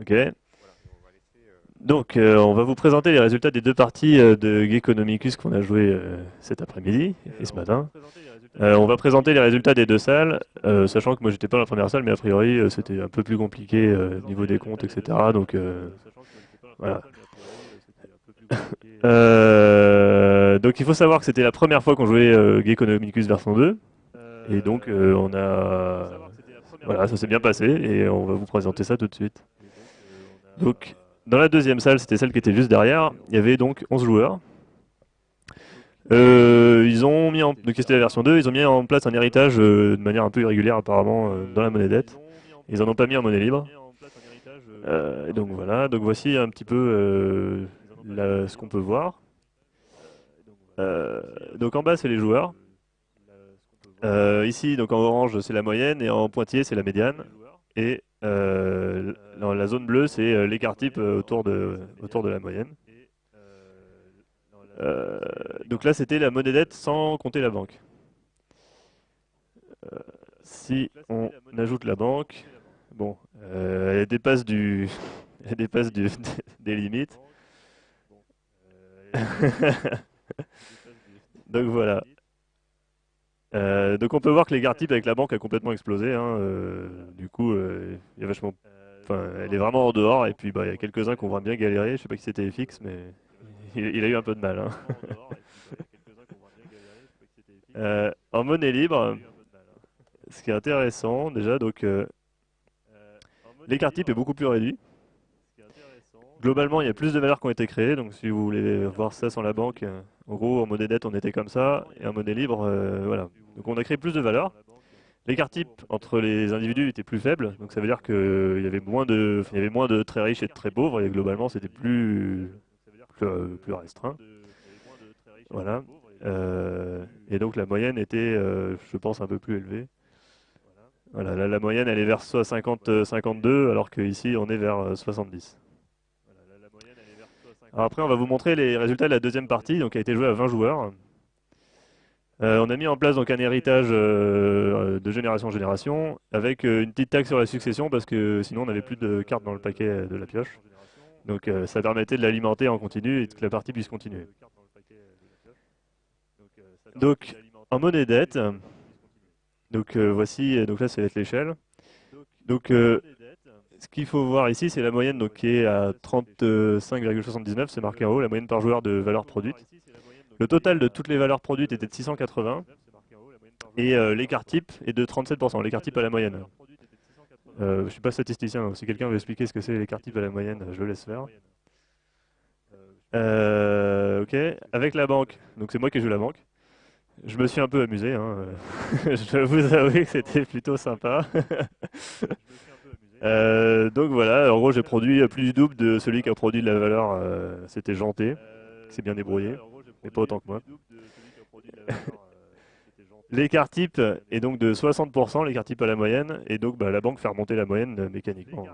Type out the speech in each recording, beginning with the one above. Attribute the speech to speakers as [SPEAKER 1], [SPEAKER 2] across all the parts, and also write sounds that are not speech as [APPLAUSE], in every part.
[SPEAKER 1] Ok. Donc, euh, on va vous présenter les résultats des deux parties euh, de Geekonomicus qu'on a joué euh, cet après-midi et ce matin. on va présenter les résultats des deux salles, sachant que moi j'étais pas dans la première salle, mais a priori c'était un peu plus compliqué au niveau des comptes, etc. Donc, voilà. [LAUGHS] donc il faut savoir que c'était la première fois qu'on jouait Geekonomicus version 2. Et donc on a... Voilà, ça s'est bien passé et on va vous présenter ça tout de suite. Donc, dans la deuxième salle, c'était celle qui était juste derrière, il y avait donc 11 joueurs. Euh, ils ont mis en, donc c'était la version 2, ils ont mis en place un héritage euh, de manière un peu irrégulière apparemment euh, dans la monnaie dette. Ils en ont pas mis en monnaie libre. donc voilà, donc voici un petit peu ce qu'on peut voir. donc en bas c'est les joueurs. ici donc en orange c'est la moyenne et en pointillé c'est la médiane. Euh, la zone bleue, c'est euh, l'écart type euh, autour de, autour de la moyenne. donc là, c'était la monnaie dette sans compter la banque. si on ajoute la banque, bon, elle dépasse du, [LAUGHS] elle dépasse du, [LAUGHS] des limites. [LAUGHS] donc voilà. Euh, donc on peut voir que l'écart type avec la banque a complètement explosé. Hein, euh, du coup, euh, il y a vachement, elle est vraiment en dehors. Et puis, bah, il y a quelques-uns qui ont vraiment bien galéré. Je sais pas qui c'était FX, mais [LAUGHS] il, a eu un peu de mal. Hein. [LAUGHS] en monnaie libre, ce qui est intéressant déjà, donc l'écart type est beaucoup plus réduit. Globalement, il y a plus de valeurs qui ont été créées. Donc, si vous voulez voir ça sans la banque, en gros, en monnaie dette, on était comme ça, et en monnaie libre, voilà, donc on a créé plus de valeurs. L'écart type entre les individus était plus faible, donc ça veut dire qu'il y avait moins de, il y avait moins de très riches et de très pauvres, et globalement c'était plus, plus, restreint. Voilà. Euh, et donc la moyenne était, euh, je pense, un peu plus élevée. Voilà, là, la moyenne elle est vers 50, 52, alors qu'ici on est vers 70. Après on va vous montrer les résultats de la deuxième partie, donc qui a été jouée à 20 joueurs. Euh, on a mis en place donc un héritage euh, de génération en génération avec euh, une petite taxe sur la succession parce que sinon on n'avait plus de cartes dans le paquet de la pioche. Donc ça permettait de l'alimenter en continu et que la partie puisse continuer. Donc en monnaie dette, donc voici, donc là c'est l'échelle. Donc ce qu'il faut voir ici, c'est la moyenne donc, qui est à 35,79, c'est marqué en haut, la moyenne par joueur de valeur produite. Le total de toutes les valeurs produites était de 680 et euh, l'écart type est de 37%, l'écart type à la moyenne. Euh, je ne suis pas statisticien, donc si quelqu'un veut expliquer ce que c'est l'écart type à la moyenne, je le laisse faire. Euh, ok, avec la banque, donc c'est moi qui joue la banque. Je me suis un peu amusé, hein. [LAUGHS] je vous avouer que c'était plutôt sympa. [LAUGHS] donc voilà, en gros j'ai produit plus du double de celui qui a produit de la valeur, c'était Janté, qui s'est bien débrouillé mais pas autant que moi. [LAUGHS] L'écart type est donc de 60%, l'écart type à la moyenne, et donc bah, la banque fait remonter la moyenne euh, mécaniquement.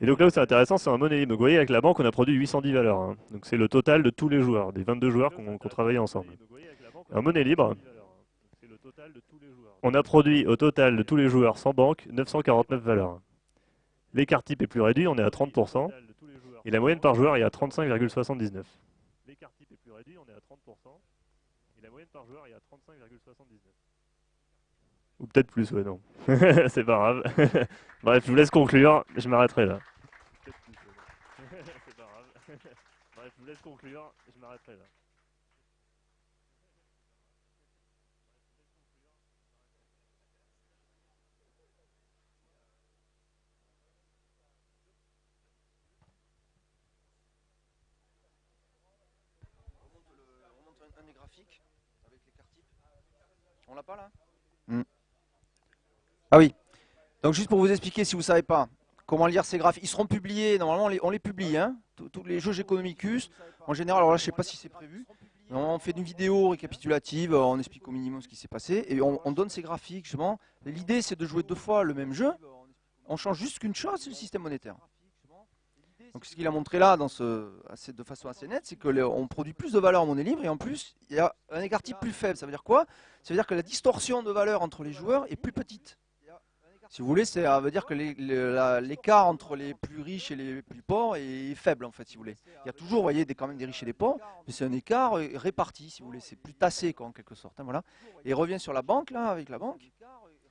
[SPEAKER 1] Et donc là où c'est intéressant, c'est un monnaie libre. Donc vous voyez, avec la banque, on a produit 810 valeurs. Hein. Donc c'est le total de tous les joueurs, des 22 joueurs qui ont travaillé ensemble. En monnaie libre, on a produit au total de tous les joueurs sans banque 949 valeurs. L'écart type est plus réduit, on est à 30%, et la moyenne par joueur est à 35,79 on est à 30%, et la moyenne par joueur est à 35,79. Ou peut-être plus, ouais, non. [LAUGHS] c'est pas grave. [LAUGHS] Bref, je vous laisse conclure, je m'arrêterai là. [LAUGHS] c'est pas grave. Bref, je vous laisse conclure, je m'arrêterai là.
[SPEAKER 2] On l'a pas là hmm. Ah oui. Donc juste pour vous expliquer, si vous ne savez pas comment lire ces graphes, ils seront publiés, normalement on les, publie, hein tous les jeux Economicus. En général, alors là je sais pas si c'est prévu. On fait une vidéo récapitulative, on explique au minimum ce qui s'est passé et on, donne ces graphiques. L'idée c'est de jouer deux fois le même jeu. On change juste qu'une chose, c'est le système monétaire. Donc ce qu'il a montré là dans ce, de façon assez nette, c'est qu'on produit plus de valeur en monnaie libre et en plus il y a un écart type plus faible. Ça veut dire quoi? Ça veut dire que la distorsion de valeur entre les joueurs est plus petite. Si vous voulez, ça veut dire que l'écart entre les plus riches et les plus pauvres est faible, en fait, si vous voulez. Il y a toujours, vous voyez, des, quand même des riches et des pauvres, mais c'est un écart réparti, si vous voulez. C'est plus tassé, quoi, en quelque sorte. Hein, voilà. Et revient sur la banque, là, avec la banque.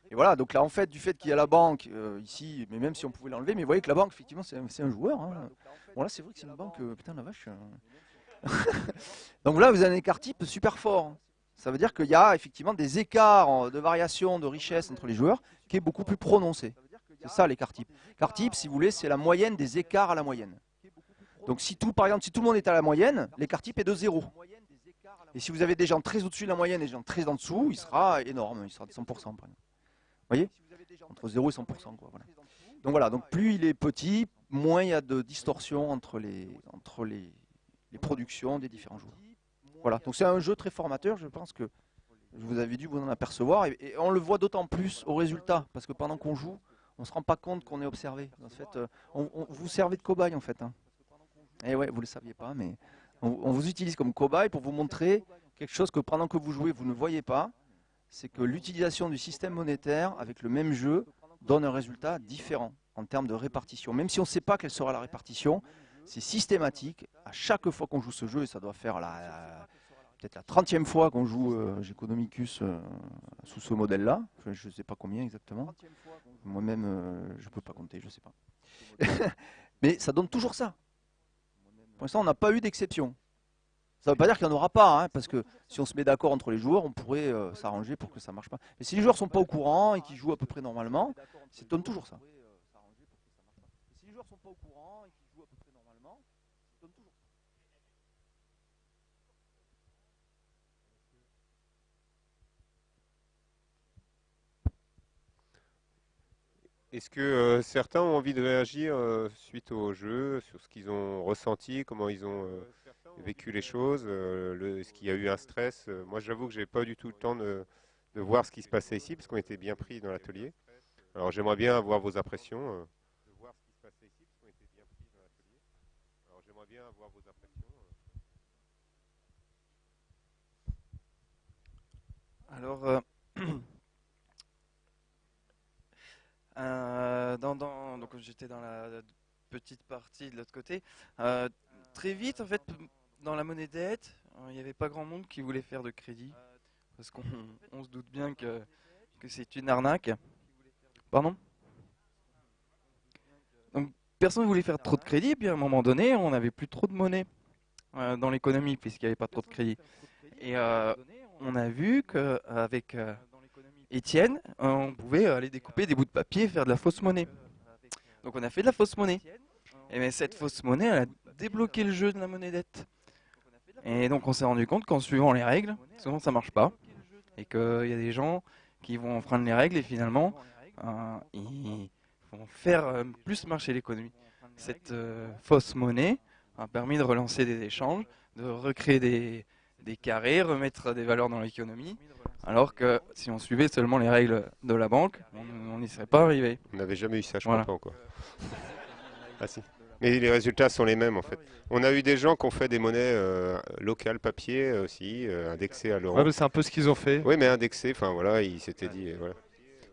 [SPEAKER 2] Et voilà, donc là, en fait, du fait qu'il y a la banque euh, ici, mais même si on pouvait l'enlever, mais vous voyez que la banque, effectivement, c'est un, joueur. Hein. Bon, là, c'est vrai que c'est une banque, euh, putain, la vache. Euh. [LAUGHS] donc là, vous avez un écart type super fort. Hein. Ça veut dire qu'il y a effectivement des écarts de variation de richesse entre les joueurs qui est beaucoup plus prononcé. C'est ça l'écart type. L'écart type, si vous voulez, c'est la moyenne des écarts à la moyenne. Donc si tout, par exemple, si tout le monde est à la moyenne, l'écart type est de 0. Et si vous avez des gens très au-dessus de la moyenne et des gens très en dessous, il sera énorme, il sera de 100%. Vous voyez Entre 0 et 100%. Donc voilà, donc plus il est petit, moins il y a de distorsion entre les, entre les, les productions des différents joueurs. Voilà, donc c'est un jeu très formateur, je pense que vous avez dû vous en apercevoir, et, on le voit d'autant plus au résultat, parce que pendant qu'on joue, on ne se rend pas compte qu'on est observé. En fait, euh, on, vous servez de cobaye en fait. Hein. Et eh ouais, vous ne le saviez pas, mais on, vous utilise comme cobaye pour vous montrer quelque chose que pendant que vous jouez, vous ne voyez pas, c'est que l'utilisation du système monétaire avec le même jeu donne un résultat différent en termes de répartition. Même si on ne sait pas quelle sera la répartition, c'est systématique. À chaque fois qu'on joue ce jeu, et ça doit faire peut-être la 30e fois qu'on joue euh, Geconomicus euh, sous ce modèle-là. je ne sais pas combien exactement. Moi-même, euh, je ne peux pas compter, je ne sais pas. [LAUGHS] Mais ça donne toujours ça. Pour l'instant, on n'a pas eu d'exception. Ça ne veut pas dire qu'il n'y en aura pas, hein, parce que si on se met d'accord entre les joueurs, on pourrait s'arranger pour que ça ne marche pas. Mais si les joueurs ne sont pas au courant et qu'ils jouent à peu près normalement, ça donne toujours ça. Si les joueurs sont pas au courant et qu'ils jouent à peu près normalement, donne toujours ça.
[SPEAKER 3] Est-ce que euh, certains ont envie de réagir euh, suite au jeu, sur ce qu'ils ont ressenti, comment ils ont euh, vécu les choses Est-ce qu'il y a eu un stress Moi, j'avoue que je n'ai pas du tout le temps de, voir ce qui se passait ici, parce qu'on était bien pris dans l'atelier. Alors, j'aimerais bien avoir vos impressions. Alors.
[SPEAKER 4] Alors. Euh, [CLEARS THROAT] dans, donc j'étais dans la petite partie de l'autre côté. Euh, très vite, en fait, dans la monnaie dette, il n'y avait pas grand monde qui voulait faire de crédit. Parce qu'on [LAUGHS] se doute bien que, que c'est une arnaque. Pardon? Donc personne ne voulait faire trop de crédit, et puis à un moment donné, on n'avait plus trop de monnaie euh, dans l'économie, puisqu'il n'y avait pas trop de crédit. Et on a vu qu'avec Étienne, on pouvait aller découper des bouts de papier et faire de la fausse monnaie. Donc on a fait de la fausse monnaie. Et mais cette fausse monnaie, elle a débloqué le jeu de la monnaie dette. Et donc on s'est rendu compte qu'en suivant les règles, souvent ça marche pas. Et qu'il y a des gens qui vont enfreindre les règles et finalement, euh, ils vont faire euh, plus marcher l'économie. Cette euh, fausse monnaie a permis de relancer des échanges, de recréer des, des carrés, remettre des valeurs dans l'économie. Alors que si on suivait seulement les règles de la banque, on n'y serait pas arrivé.
[SPEAKER 3] On n'avait jamais eu ça, je crois pas encore. ah si. Mais les résultats sont les mêmes en fait. On a eu des gens qui ont fait des monnaies euh, locales papier aussi, euh, indexées à l'euro.
[SPEAKER 5] Ouais, c'est un peu ce qu'ils ont fait.
[SPEAKER 3] Oui, mais indexées, enfin voilà, ils s'étaient dit. Voilà.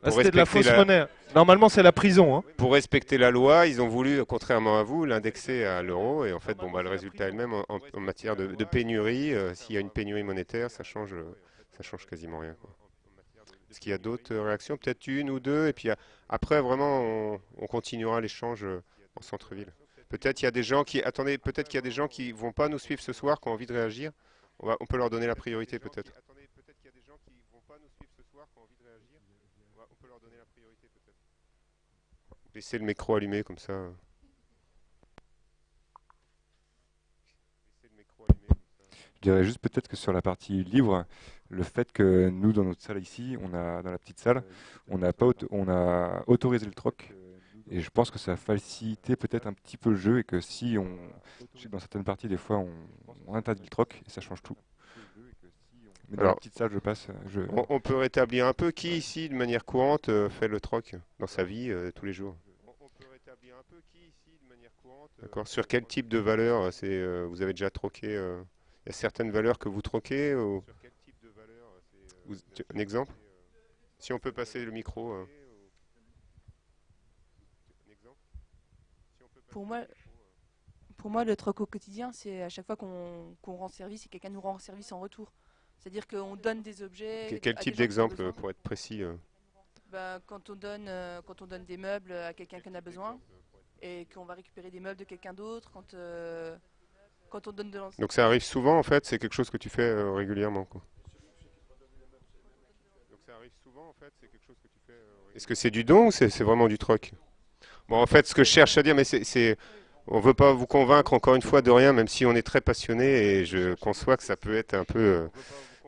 [SPEAKER 5] Ah, c'était de la fausse monnaie. Normalement, c'est la prison. Hein.
[SPEAKER 3] Pour respecter la loi, ils ont voulu, contrairement à vous, l'indexer à l'euro. Et en fait, bon, bah, le résultat est le même en, matière de, pénurie. Euh, s'il y a une pénurie monétaire, ça change ça change quasiment rien. Est-ce qu'il y a d'autres réactions? Peut-être une ou deux, et puis après, vraiment, on, continuera l'échange euh, en centre-ville. Peut-être il y a des gens qui... Attendez, peut-être qu'il y a des gens qui vont pas nous suivre ce soir, qui ont envie de réagir. On, va, on peut leur donner la priorité, peut-être. Attendez, peut-être qu'il y a des gens qui vont pas nous suivre ce soir, qui ont envie de réagir. On, peut leur donner la priorité, peut-être. Laissez le micro allumé, comme ça.
[SPEAKER 6] Je dirais juste peut-être que sur la partie livre, le fait que nous, dans notre salle ici, on a dans la petite salle, on a, pas on a autorisé le troc. Et je pense que ça a facilité peut-être un petit peu le jeu et que si on, dans certaines parties, des fois, on, interdit le troc et ça change tout. Mais dans la petite salle, je passe. Je...
[SPEAKER 3] On, peut rétablir un peu qui ici, de manière courante, euh, fait le troc dans sa vie euh, tous les jours? D'accord. Sur quel type de valeur c'est, euh, vous avez déjà troqué il y a certaines valeurs que vous troquez ou... Sur quel type de valeur Un exemple? Si on peut passer le micro. Euh.
[SPEAKER 7] Pour moi, pour moi, le troc au quotidien, c'est à chaque fois qu'on rend service et quelqu'un nous rend service en retour. C'est-à-dire qu'on donne des objets.
[SPEAKER 3] Quel type d'exemple pour être précis euh
[SPEAKER 7] bah, quand, on donne, euh, quand on donne des meubles à quelqu'un qui en a besoin et qu'on va récupérer des meubles de quelqu'un d'autre, quand, euh, quand on donne de
[SPEAKER 3] Donc ça arrive souvent en fait, c'est quelque chose que tu fais régulièrement quoi. Donc ça arrive souvent en fait, c'est quelque chose que tu fais Est-ce que c'est du don ou c'est vraiment du troc? En fait ce que je cherche à dire, mais c'est on ne veut pas vous convaincre encore une fois de rien, même si on est très passionné et je conçois que ça peut être un peu, euh,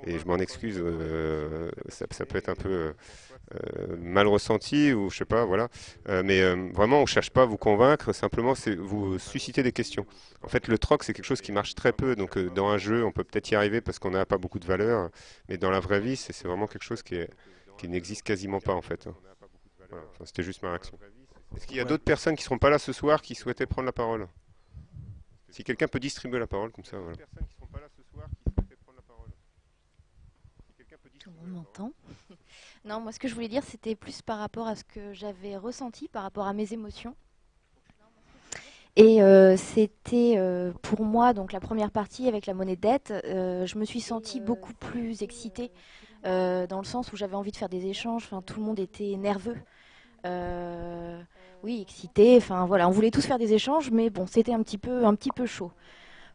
[SPEAKER 3] et je m'en excuse, euh, ça, peut être un peu euh, mal ressenti ou je sais pas, voilà. mais vraiment, on ne cherche pas à vous convaincre, simplement c'est vous susciter des questions. En fait, le troc, c'est quelque chose qui marche très peu. Donc, dans un jeu, on peut peut-être y arriver parce qu'on n'a pas beaucoup de valeur, mais dans la vraie vie, c'est vraiment quelque chose qui, qui n'existe quasiment pas en fait. C'était juste ma réaction. Est-ce qu'il y a d'autres personnes qui ne seront pas là ce soir qui souhaitaient prendre la parole Si quelqu'un peut distribuer la parole comme ça. Voilà.
[SPEAKER 8] Tout le monde m'entend [LAUGHS] Non, moi ce que je voulais dire c'était plus par rapport à ce que j'avais ressenti, par rapport à mes émotions. Et euh, c'était euh, pour moi, donc la première partie avec la monnaie de dette, euh, je me suis sentie beaucoup plus excitée, dans le sens où j'avais envie de faire des échanges, enfin, tout le monde était nerveux. Euh, oui, excité. Enfin voilà, on voulait tous faire des échanges, mais bon, c'était un petit peu, un petit peu chaud.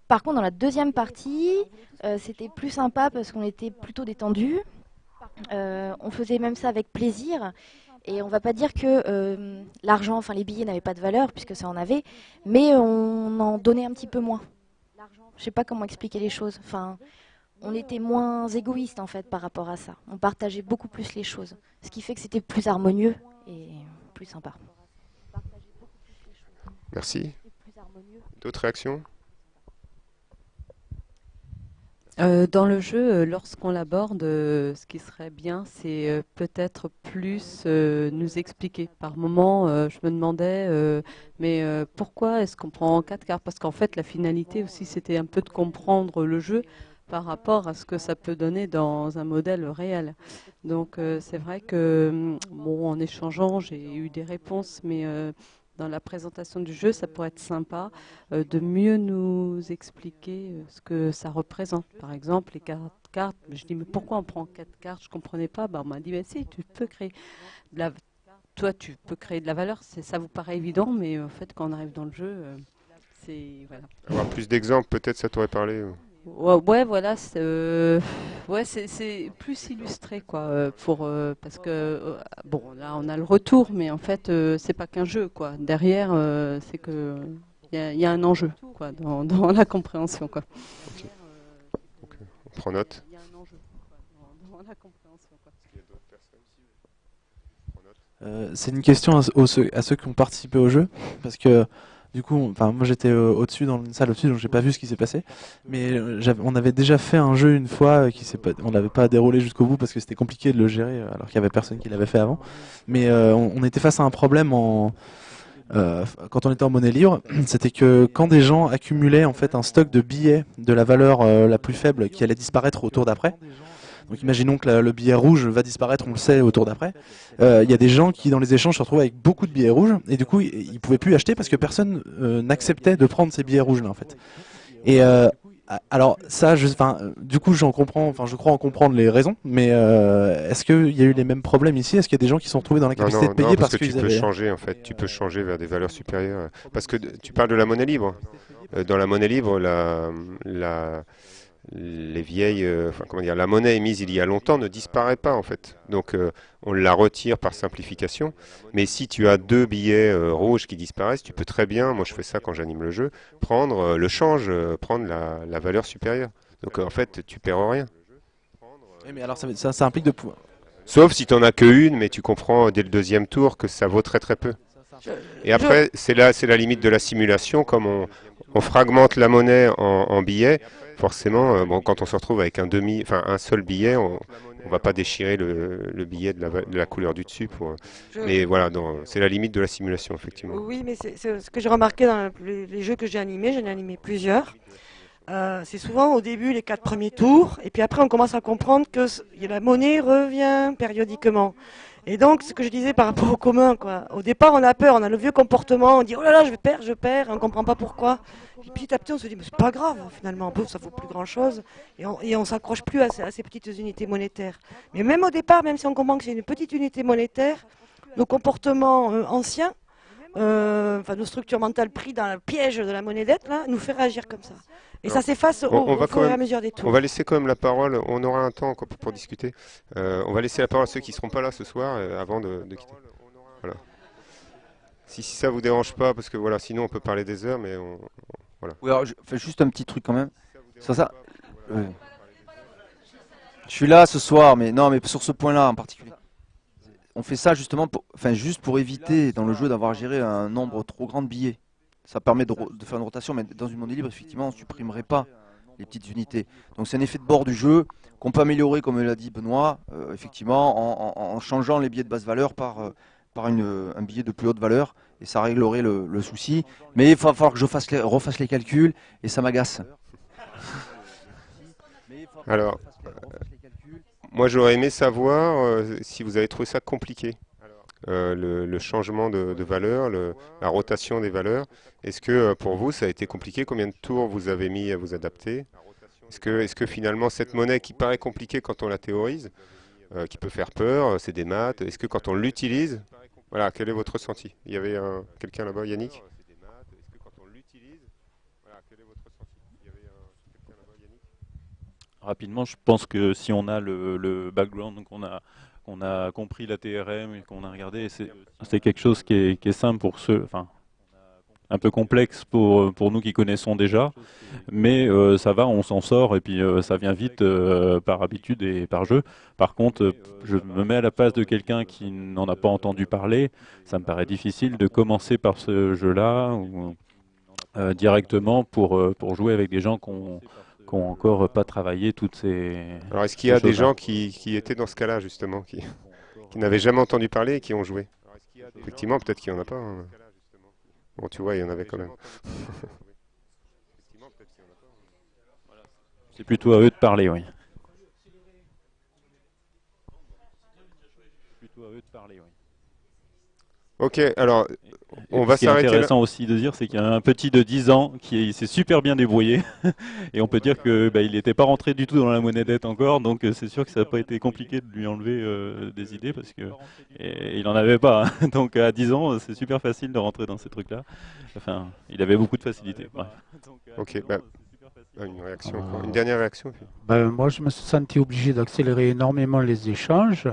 [SPEAKER 8] Par contre, dans la deuxième partie, euh, c'était plus sympa parce qu'on était plutôt détendu. Euh, on faisait même ça avec plaisir. Et on va pas dire que l'argent, enfin les billets n'avaient pas de valeur puisque ça en avait, mais on en donnait un petit peu moins. Je sais pas comment expliquer les choses. Enfin, on était moins égoïste en fait par rapport à ça. On partageait beaucoup plus les choses, ce qui fait que c'était plus harmonieux et plus sympa.
[SPEAKER 3] Merci. D'autres réactions
[SPEAKER 9] euh, dans le jeu, euh, lorsqu'on l'aborde, euh, ce qui serait bien, c'est peut-être plus nous expliquer. Par moment, je me demandais, mais pourquoi est-ce qu'on prend quatre cartes? Parce qu'en fait, la finalité aussi, c'était un peu de comprendre le jeu par rapport à ce que ça peut donner dans un modèle réel. Donc c'est vrai que mm, bon, en échangeant, j'ai eu des réponses, mais dans la présentation du jeu, ça pourrait être sympa euh, de mieux nous expliquer ce que ça représente. Par exemple, les cartes, cartes je dis mais pourquoi on prend quatre cartes? Je comprenais pas. Bah, on m'a dit mais si, tu peux créer de la toi, tu peux créer de la valeur. Ça vous paraît évident, mais en fait, quand on arrive dans le jeu, c'est voilà.
[SPEAKER 3] Avoir plus d'exemples, peut-être, ça t'aurait parlé.
[SPEAKER 9] Ouais, voilà, euh, ouais, c'est plus illustré quoi, euh, pour euh, parce que bon, là on a le retour, mais en fait c'est pas qu'un jeu quoi. Derrière, c'est que il y, a un enjeu quoi dans, dans la compréhension quoi.
[SPEAKER 3] On prend note.
[SPEAKER 10] c'est une question à, à, ceux qui ont participé au jeu, parce que du coup, enfin moi j'étais euh, au-dessus dans une salle au-dessus, donc j'ai pas vu ce qui s'est passé. Mais euh, on avait déjà fait un jeu une fois euh, qui s'est pas, on n'avait pas déroulé jusqu'au bout parce que c'était compliqué de le gérer alors qu'il y avait personne qui l'avait fait avant. Mais on, était face à un problème en quand on était en monnaie libre, [CLEARS THROAT] c'était que quand des gens accumulaient en fait un stock de billets de la valeur la plus faible qui allait disparaître au tour d'après, donc imaginons que le billet rouge va disparaître, on le sait, au tour d'après. Euh, il y a des gens qui, dans les échanges, se retrouvent avec beaucoup de billets rouges, et du coup, ils ne pouvaient plus acheter parce que personne euh, n'acceptait de prendre ces billets rouges-là, en fait. Et euh, alors ça, je, du coup, j'en comprends, enfin, je crois en comprendre les raisons, mais est-ce qu'il y a eu les mêmes problèmes ici? Est-ce qu'il y a des gens qui sont retrouvés dans la capacité de payer
[SPEAKER 3] parce, que, tu peux changer, en fait, tu peux changer vers des valeurs supérieures, parce que tu parles de la monnaie libre. Dans la monnaie libre, la, la les vieilles, euh, enfin comment dire, la monnaie émise il y a longtemps ne disparaît pas en fait. Donc euh, on la retire par simplification. Mais si tu as deux billets euh, rouges qui disparaissent, tu peux très bien, moi je fais ça quand j'anime le jeu, prendre le change, prendre la, valeur supérieure. Donc en fait tu perds rien.
[SPEAKER 10] mais alors ça, ça, implique de pouvoir.
[SPEAKER 3] Sauf si tu n'en as qu'une, mais tu comprends dès le deuxième tour que ça vaut très très peu. Et après, c'est là, c'est la limite de la simulation, comme on, fragmente la monnaie en billets forcément, euh, bon, quand on se retrouve avec un demi, enfin un seul billet, on, ne va pas déchirer le, billet de la, couleur du dessus. Pour, Mais voilà, c'est la limite de la simulation, effectivement.
[SPEAKER 11] Oui, mais c'est ce que j'ai remarqué dans les, jeux que j'ai animés, j'en ai animé plusieurs. Euh, c'est souvent au début les quatre premiers tours, et puis après on commence à comprendre que la monnaie revient périodiquement. Et donc, ce que je disais par rapport au commun, quoi. Au départ, on a peur, on a le vieux comportement, on dit oh là là, je perds, je perds, on comprend pas pourquoi. Et petit à petit, on se dit mais c'est pas grave, finalement, ça vaut plus grand chose, et on, et on s'accroche plus à ces, petites unités monétaires. Mais même au départ, même si on comprend que c'est une petite unité monétaire, nos comportements euh, anciens, euh, enfin nos structures mentales prises dans le piège de la monnaie dette, là, nous fait réagir comme ça. Et ça s'efface au, fur et à mesure des tours.
[SPEAKER 3] On va laisser quand même la parole, on aura un temps pour, discuter. Euh, on va laisser la parole à ceux qui ne seront pas là ce soir euh, avant de, quitter. Voilà. Si, si ça vous dérange pas, parce que voilà, sinon on peut parler des heures, mais on, voilà.
[SPEAKER 2] Oui, alors je fais juste un petit truc quand même. Sur ça. Je suis là ce soir, mais non, mais sur ce point-là en particulier. On fait ça justement, pour, enfin juste pour éviter dans le jeu d'avoir géré un nombre trop grand de billets ça permet de, faire une rotation, mais dans une monnaie libre, effectivement, on ne supprimerait pas les petites unités. Donc c'est un effet de bord du jeu qu'on peut améliorer, comme l'a dit Benoît, euh, effectivement, en, changeant les billets de basse valeur par, euh, un billet de plus haute valeur, et ça réglerait le, souci. Mais il va falloir que je refasse les calculs, et ça m'agace.
[SPEAKER 3] Alors, moi j'aurais aimé savoir euh, si vous avez trouvé ça compliqué. Euh, le, changement de, valeur, la rotation des valeurs. Est-ce que euh, pour vous, ça a été compliqué? Combien de tours vous avez mis à vous adapter? Est-ce que, est que finalement, cette monnaie qui paraît compliquée quand on la théorise, euh, qui peut faire peur, c'est des maths, est-ce que quand on l'utilise, voilà, quel est votre ressenti? Il y avait quelqu'un là-bas, Yannick?
[SPEAKER 12] Rapidement, je pense que si on a le, background, donc on a qu'on a compris la TRM et qu'on a regardé. C'est quelque chose qui est, simple pour ceux, enfin, un peu complexe pour, pour nous qui connaissons déjà, mais euh, ça va, on s'en sort et puis euh, ça vient vite euh, par habitude et par jeu. Par contre, je me mets à la place de quelqu'un qui n'en a pas entendu parler. Ça me paraît difficile de commencer par ce jeu-là directement pour, pour jouer avec des gens qu'on qui n'ont encore pas travaillé toutes ces.
[SPEAKER 3] Alors, est-ce qu'il y a des gens qui, qui, étaient dans ce cas-là, justement, qui, qui n'avaient jamais entendu parler et qui ont joué? Effectivement, peut-être qu'il n'y en a pas. Hein. Bon, tu vois, il y en avait quand même.
[SPEAKER 12] C'est plutôt à eux de parler, oui.
[SPEAKER 3] Plutôt à eux de parler, oui. Ok, alors on va.
[SPEAKER 12] Ce qui est intéressant aussi de dire, c'est qu'il y a un petit de 10 ans qui s'est super bien débrouillé. [LAUGHS] et on peut dire que bah, n'était pas rentré du tout dans la monnaie dette encore. Donc euh, c'est sûr que ça n'a pas été compliqué de lui enlever euh, des idées parce que il n'en avait pas. Hein. [LAUGHS] donc à 10 ans, c'est super facile de rentrer dans ces trucs-là. Enfin, il avait beaucoup de facilité.
[SPEAKER 3] Ok, bah, une, réaction, une dernière réaction
[SPEAKER 13] bah, Moi, je me suis senti obligé d'accélérer énormément les échanges.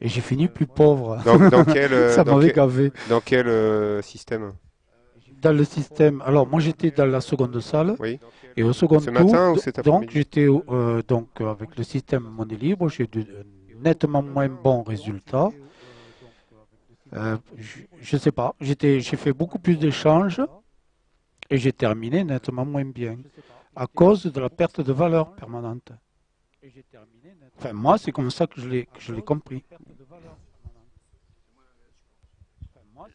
[SPEAKER 13] Et j'ai fini plus pauvre.
[SPEAKER 3] Dans, quel, [LAUGHS] euh, Ça m'avait gavé. Dans quel euh, système
[SPEAKER 13] Dans le système. Alors, moi, j'étais dans la seconde salle.
[SPEAKER 3] Oui.
[SPEAKER 13] Et au second
[SPEAKER 3] Ce matin ou cet
[SPEAKER 13] Donc, j'étais euh, donc avec le système monnaie libre. J'ai eu nettement moins bons résultats. je ne sais pas. J'ai fait beaucoup plus d'échanges et j'ai terminé nettement moins bien à cause de la perte de valeur permanente. Enfin, moi, c'est comme ça que je l'ai compris.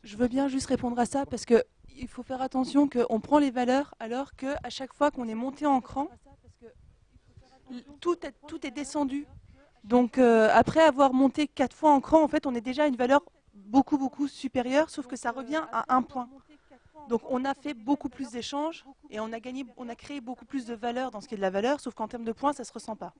[SPEAKER 7] Je veux bien juste répondre à ça parce que il faut faire attention qu'on prend les valeurs alors qu'à chaque fois qu'on est monté en cran, tout est, tout est descendu. Donc euh, après avoir monté quatre fois en cran, en fait, on est déjà à une valeur beaucoup beaucoup supérieure, sauf que ça revient à un point. Donc on a fait beaucoup plus d'échanges et on a gagné, on a créé beaucoup plus de valeur dans ce qui est de la valeur, sauf qu'en termes de points, ça ne se ressent pas.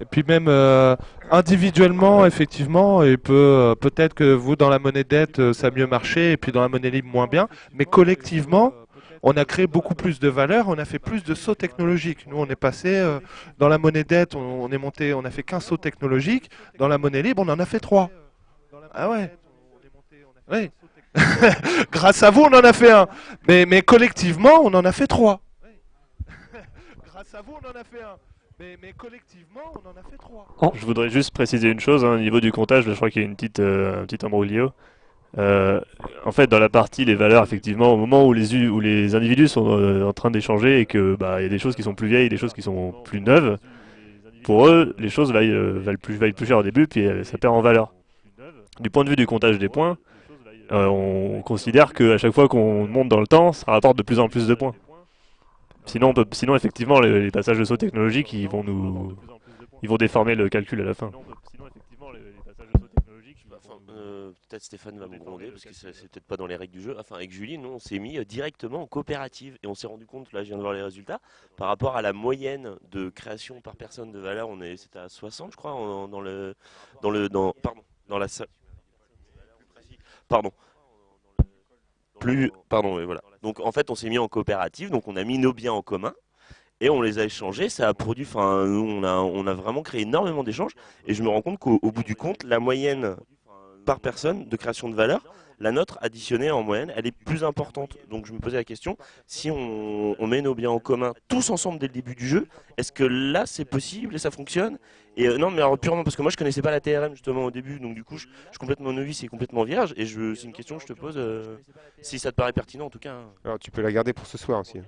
[SPEAKER 5] Et puis même euh, individuellement, effectivement, il peut euh, peut-être que vous dans la monnaie dette euh, ça a mieux marché et puis dans la monnaie libre moins bien, mais collectivement, on a créé beaucoup plus de valeur, on a fait plus de sauts technologiques. Nous, on est passé dans la monnaie dette, on, est monté, on a fait qu'un saut technologique. Dans la monnaie libre, on en a fait trois. Ah ouais. Oui. [LAUGHS] Grâce à vous, on en a fait un. Mais, mais collectivement, on en a fait trois. [LAUGHS] Grâce à vous, on en a fait un. Mais, collectivement, on en a fait trois.
[SPEAKER 1] Oh. Je voudrais juste préciser une chose, hein, au niveau du comptage, je crois qu'il y a une petite, euh, un petit embrouillio. Euh, en fait, dans la partie les valeurs, effectivement, au moment où les, individus sont euh, en train d'échanger et que bah, y a des choses qui sont plus vieilles, des choses qui sont plus neuves, pour eux, les choses valent, valent, plus, valent plus cher au début, puis ça perd en valeur. Du point de vue du comptage des points, on considère qu'à chaque fois qu'on monte dans le temps, ça rapporte de plus en plus de points. Sinon, sinon effectivement, les, passages de saut technologiques, ils vont nous, ils vont déformer le calcul à la fin. Sinon, effectivement, les, passages de saut technologiques.
[SPEAKER 14] Euh, peut-être Stéphane va me gronder parce que c'est peut-être pas dans les règles du jeu. Enfin, avec Julie, nous on s'est mis directement en coopérative et on s'est rendu compte, là je viens de voir les résultats, par rapport à la moyenne de création par personne de valeur, on est, c'était à 60 je crois, dans le, dans le, dans, pardon, dans la pardon, plus, pardon, voilà. Donc en fait on s'est mis en coopérative, donc on a mis nos biens en commun et on les a échangés. Ça a produit, enfin, on a, on a vraiment créé énormément d'échanges. Et je me rends compte qu'au bout du compte, la moyenne par personne de création de valeur, la nôtre additionnée en moyenne, elle est plus importante. Donc je me posais la question, si on, met nos biens en commun tous ensemble dès le début du jeu, est-ce que là c'est possible et ça fonctionne? Et euh, non, mais alors purement parce que moi je connaissais pas la TRM justement au début, donc du coup je, suis complètement novice et complètement vierge. Et c'est une question que je te pose, euh, si ça te paraît pertinent en tout cas. Hein.
[SPEAKER 3] Alors tu peux la garder pour ce soir aussi. Hein.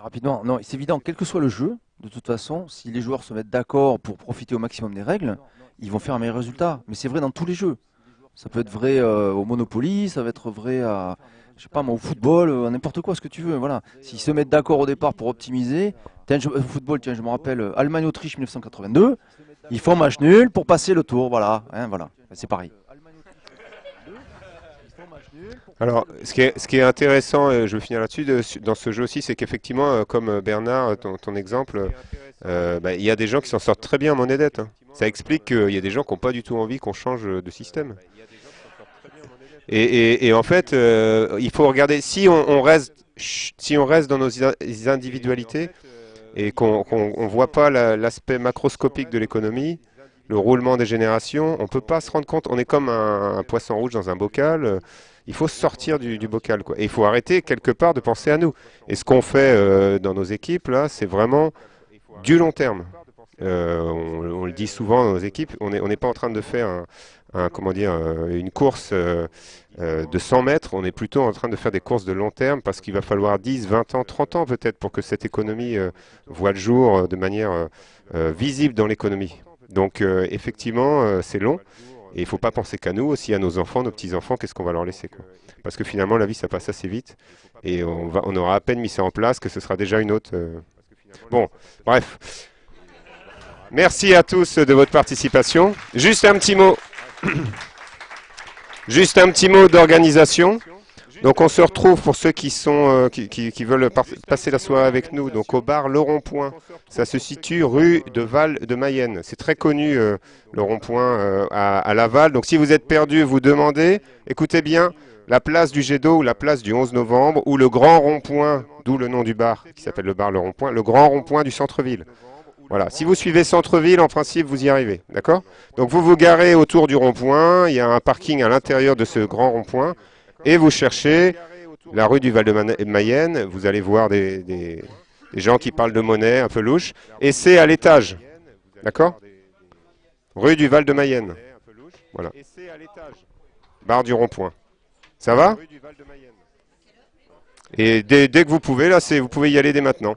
[SPEAKER 2] rapidement, non, c'est évident, quel que soit le jeu, de toute façon, si les joueurs se mettent d'accord pour profiter au maximum des règles, ils vont faire un meilleur résultat. Mais c'est vrai dans tous les jeux. Ça peut être vrai euh, au Monopoly, ça va être vrai à, je sais pas au football, euh, à n'importe quoi, ce que tu veux. Voilà. S'ils se mettent d'accord au départ pour optimiser, tiens, au football, tiens, je me rappelle, euh, Allemagne-Autriche 1982, ils font match nul pour passer le tour, voilà, hein, voilà, c'est pareil.
[SPEAKER 3] Alors, ce qui est, intéressant, je vais finir là-dessus, dans ce jeu aussi, c'est qu'effectivement, euh, comme euh, Bernard, ton, exemple, euh, bah, il y a des gens qui s'en sortent très bien en monnaie dette. Hein. Ça explique qu'il y a des gens qui n'ont pas du tout envie qu'on change de système. Et, en fait, il faut regarder, si on, reste, si on reste dans nos individualités et qu'on ne voit pas l'aspect macroscopique de l'économie, le roulement des générations, on ne peut pas se rendre compte, on est comme un poisson rouge dans un bocal, il faut sortir du, bocal. Quoi. Et il faut arrêter quelque part de penser à nous. Et ce qu'on fait euh, dans nos équipes, là, c'est vraiment du long terme. Euh, on, le dit souvent dans nos équipes, on n'est pas en train de faire comment dire, euh, une course de 100 mètres, on est plutôt en train de faire des courses de long terme parce qu'il va falloir 10, 20 ans, 30 ans peut-être pour que cette économie voit le jour de manière visible dans l'économie. Donc effectivement, c'est long. Et il ne faut pas penser qu'à nous, aussi à nos enfants, nos petits-enfants, qu'est-ce qu'on va leur laisser. Parce que finalement, la vie, ça passe assez vite. Et on aura à peine mis ça en place que ce sera déjà une autre. Euh. Bon, bref. Merci à tous de votre participation. Juste un petit mot. [CLEARS THROAT] Juste un petit mot d'organisation. Donc on se retrouve pour ceux qui sont euh, qui, veulent passer la soirée avec nous, donc au bar Le Rond-Point. Ça se situe rue de Val de Mayenne. C'est très connu euh, le Rond-Point euh, à, Laval. Donc si vous êtes perdu, vous demandez. Écoutez bien, la place du jet d'eau ou la place du 11 novembre ou le grand rond-point, d'où le nom du bar qui s'appelle le bar Le Rond-Point, le grand rond-point du centre-ville. Voilà, si vous suivez centre-ville, en principe, vous y arrivez, d'accord? Donc vous vous garez autour du rond-point, il y a un parking à l'intérieur de ce grand rond-point et vous cherchez la rue du Val-de-Mayenne, vous allez voir des, gens qui parlent de monnaie un peu louche, et c'est à l'étage, d'accord? Rue du Val-de-Mayenne, voilà. Barre du rond-point. Ça va? Et dès, dès, que vous pouvez, là, vous pouvez y aller dès maintenant.